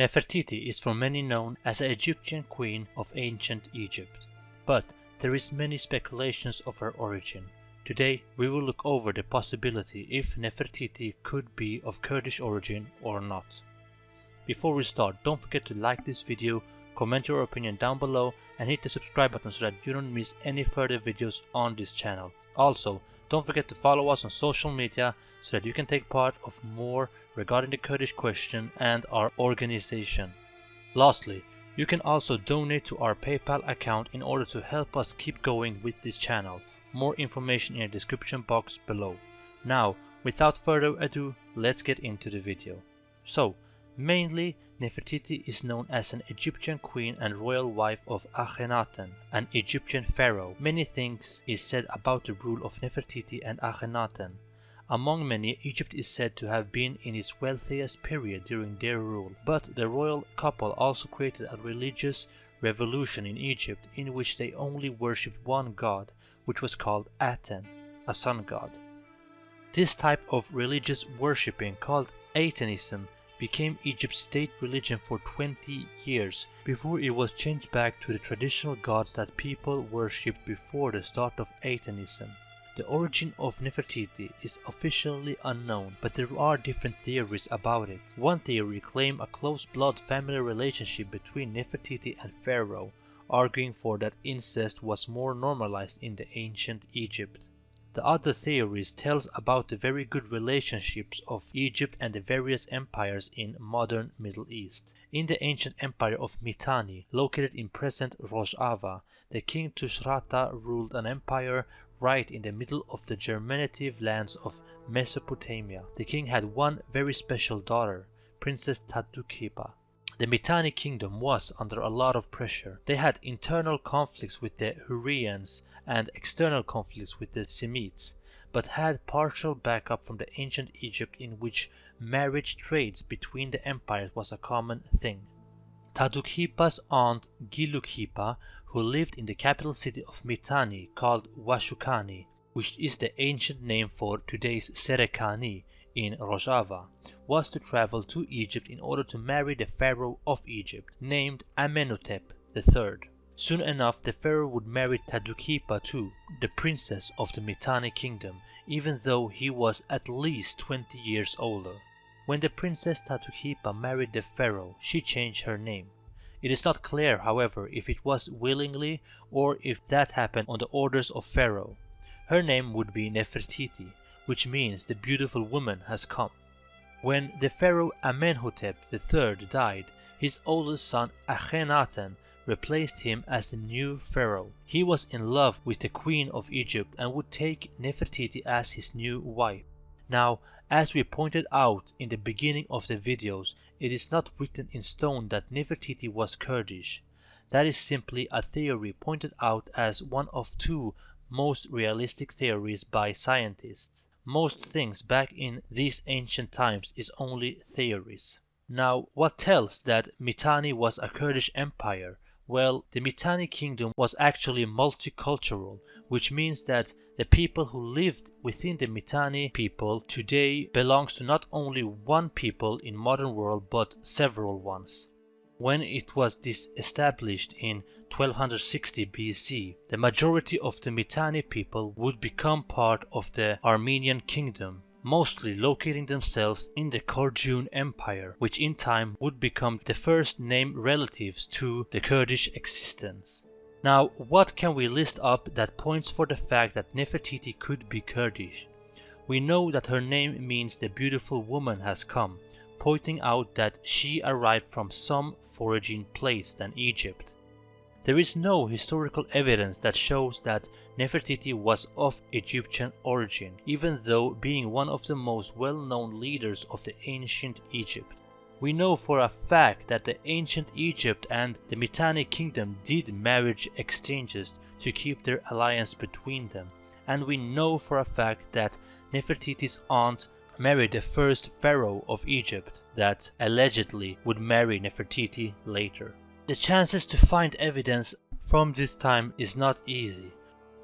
Nefertiti is for many known as an Egyptian queen of ancient Egypt, but there is many speculations of her origin. Today we will look over the possibility if Nefertiti could be of Kurdish origin or not. Before we start, don't forget to like this video, comment your opinion down below and hit the subscribe button so that you don't miss any further videos on this channel. Also, don't forget to follow us on social media so that you can take part of more regarding the Kurdish question and our organization. Lastly, you can also donate to our PayPal account in order to help us keep going with this channel. More information in the description box below. Now, without further ado, let's get into the video. So, mainly Nefertiti is known as an Egyptian queen and royal wife of Akhenaten, an Egyptian pharaoh. Many things is said about the rule of Nefertiti and Akhenaten. Among many, Egypt is said to have been in its wealthiest period during their rule, but the royal couple also created a religious revolution in Egypt in which they only worshipped one god, which was called Aten, a sun god. This type of religious worshipping, called Atenism, became Egypt's state religion for 20 years before it was changed back to the traditional gods that people worshipped before the start of Atenism. The origin of Nefertiti is officially unknown, but there are different theories about it. One theory claims a close blood family relationship between Nefertiti and Pharaoh, arguing for that incest was more normalized in the ancient Egypt. The other theories tells about the very good relationships of Egypt and the various empires in modern Middle East. In the ancient empire of Mitanni, located in present Rojava, the king Tushratta ruled an empire right in the middle of the germinative lands of Mesopotamia. The king had one very special daughter, Princess Tadukhipa. The Mitanni kingdom was under a lot of pressure. They had internal conflicts with the Hurrians and external conflicts with the Semites, but had partial backup from the ancient Egypt in which marriage trades between the empires was a common thing. Tadukhipa's aunt Gilukhipa, who lived in the capital city of Mitanni called Washukani, which is the ancient name for today's Serekani in Rojava, was to travel to Egypt in order to marry the pharaoh of Egypt, named Amenhotep III. Soon enough the pharaoh would marry Tadukhipa too, the princess of the Mitanni kingdom, even though he was at least 20 years older. When the princess Tadukhipa married the pharaoh, she changed her name. It is not clear, however, if it was willingly or if that happened on the orders of pharaoh. Her name would be Nefertiti, which means the beautiful woman has come. When the pharaoh Amenhotep III died, his oldest son Akhenaten replaced him as the new pharaoh. He was in love with the queen of Egypt and would take Nefertiti as his new wife. Now, as we pointed out in the beginning of the videos, it is not written in stone that Nefertiti was Kurdish. That is simply a theory pointed out as one of two most realistic theories by scientists. Most things back in these ancient times is only theories. Now, what tells that Mitanni was a Kurdish empire? Well, the Mitanni kingdom was actually multicultural, which means that the people who lived within the Mitanni people today belongs to not only one people in modern world but several ones. When it was disestablished in 1260 BC, the majority of the Mitanni people would become part of the Armenian kingdom, mostly locating themselves in the Kordjun Empire, which in time would become the first named relatives to the Kurdish existence. Now, what can we list up that points for the fact that Nefertiti could be Kurdish? We know that her name means the beautiful woman has come, pointing out that she arrived from some foraging place than Egypt. There is no historical evidence that shows that Nefertiti was of Egyptian origin, even though being one of the most well-known leaders of the ancient Egypt. We know for a fact that the ancient Egypt and the Mitanni kingdom did marriage exchanges to keep their alliance between them, and we know for a fact that Nefertiti's aunt married the first pharaoh of Egypt that allegedly would marry Nefertiti later. The chances to find evidence from this time is not easy.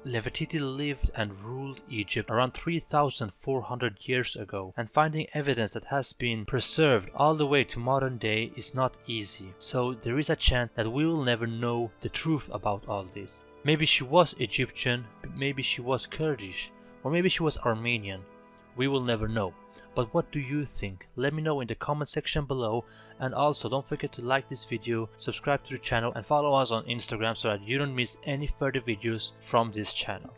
Nefertiti lived and ruled Egypt around 3400 years ago and finding evidence that has been preserved all the way to modern day is not easy. So there is a chance that we will never know the truth about all this. Maybe she was Egyptian, maybe she was Kurdish, or maybe she was Armenian. We will never know. But what do you think? Let me know in the comment section below and also don't forget to like this video, subscribe to the channel and follow us on Instagram so that you don't miss any further videos from this channel.